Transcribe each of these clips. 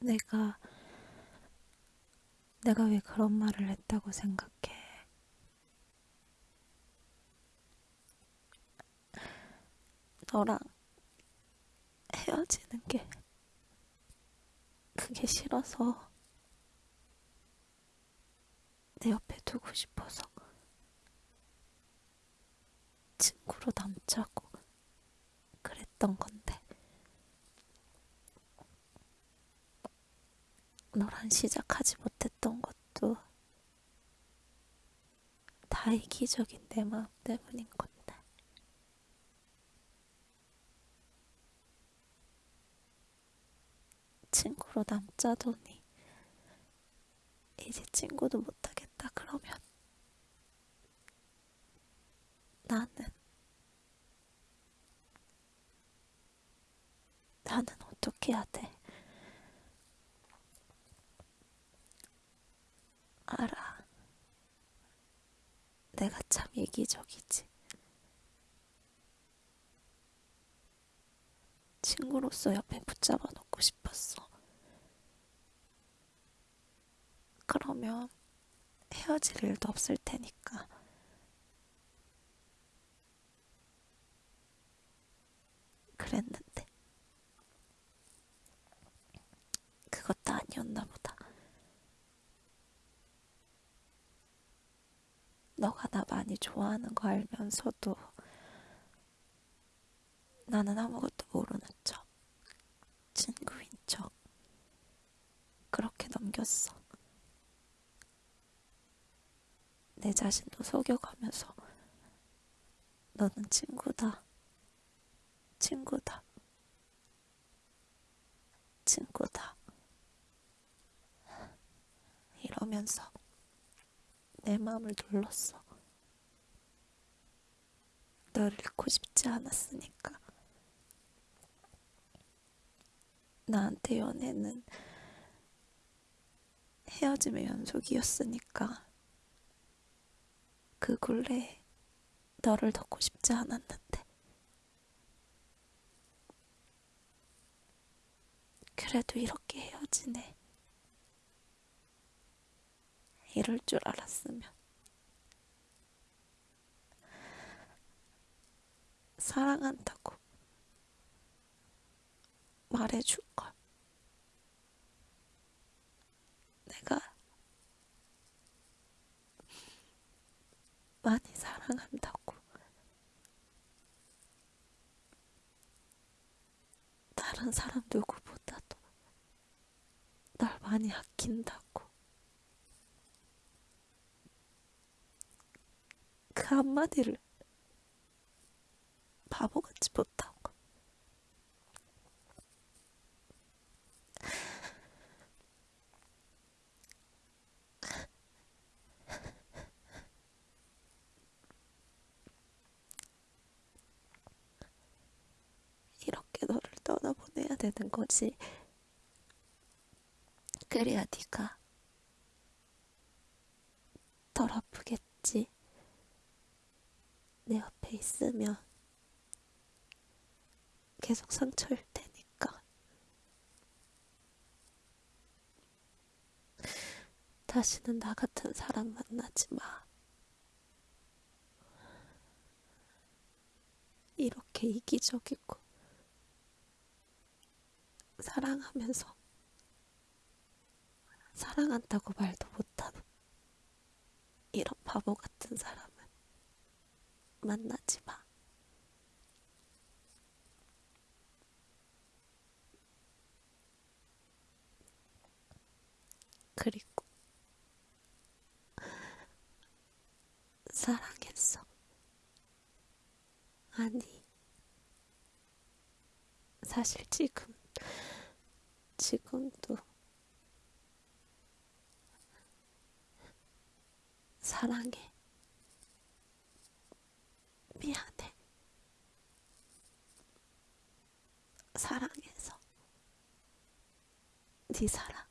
내가, 내가 왜 그런 말을 했다고 생각해? 너랑 헤어지는 게 그게 싫어서 내 옆에 두고 싶어서 친구로 남자고 그랬던 건데 너랑 시작하지 못했던 것도 다 이기적인 내 마음 때문인 건데 친구로 남자더니 이제 친구도 못하겠다 그러면 나는 나는 어떻게 해야 돼? 알아. 내가 참 이기적이지. 친구로서 옆에 붙잡아 놓고 싶었어. 그러면 헤어질 일도 없을 테니까. 그랬는데. 그것도 아니었나 보다. 너가 나 많이 좋아하는 거 알면서도 나는 아무것도 모르는 척, 친구인 척, 그렇게 넘겼어. 내 자신도 속여가면서 너는 친구다, 친구다, 친구다. 이러면서 내 마음을 눌렀어. 너를 잃고 싶지 않았으니까. 나한테 연애는 헤어짐의 연속이었으니까. 그 굴레에 너를 덮고 싶지 않았는데. 그래도 이렇게 헤어지네. 이럴 줄 알았으면. 사랑한다고 말해줄 걸. 내가 많이 사랑한다고. 다른 사람 누구보다도 날 많이 아낀다고. 그 한마디를 바보같이 못하고. 이렇게 너를 떠나보내야 되는 거지. 그래야 네가 덜 아프겠지. 내 옆에 있으면 계속 상처일 테니까. 다시는 나 같은 사람 만나지 마. 이렇게 이기적이고, 사랑하면서, 사랑한다고 말도 못하는 이런 바보 같은 사람은 만나지 마. 그리고 사랑했어. 아니, 사실 지금, 지금도 사랑해. 미안해. 사랑해서 네 사랑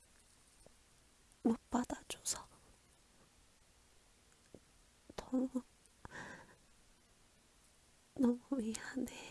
못 받아줘서 너무 너무 미안해.